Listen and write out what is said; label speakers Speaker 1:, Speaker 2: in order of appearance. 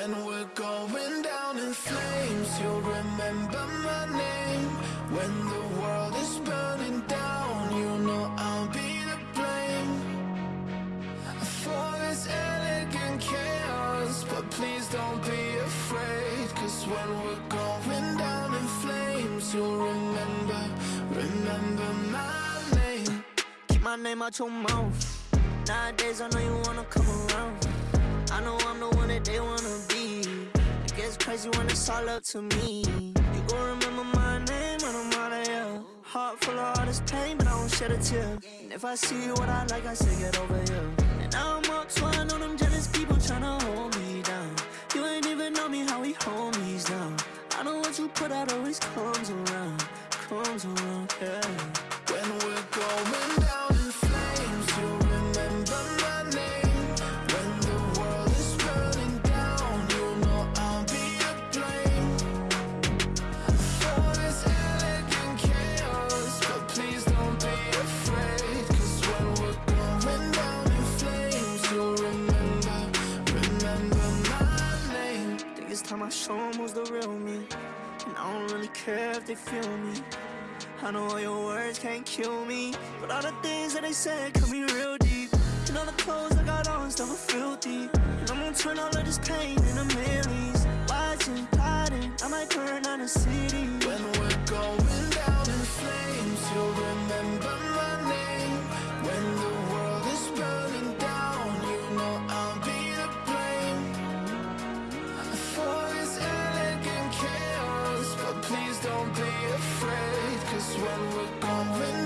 Speaker 1: When we're going down in flames, you'll remember my name. When the world is burning down, you know I'll be to blame. For this elegant chaos, but please don't be afraid. Cause when we're going down in flames, you'll remember, remember my name.
Speaker 2: Keep my name out your mouth. Nowadays, I know you wanna come around. I know I'm the one that they gets crazy when it's all up to me. You gon' remember my name when I'm out of here. Heart full of all this pain, but I won't shed a tear. And if I see what I like, I say get over here. And now I'm up, so I know them jealous people tryna hold me down. You ain't even know me how we homies now. I know what you put out always comes around, comes around, yeah.
Speaker 1: When
Speaker 2: show 'em who's the real me. And I don't really care if they feel me. I know all your words can't kill me. But all the things that they said cut me real
Speaker 1: when we're going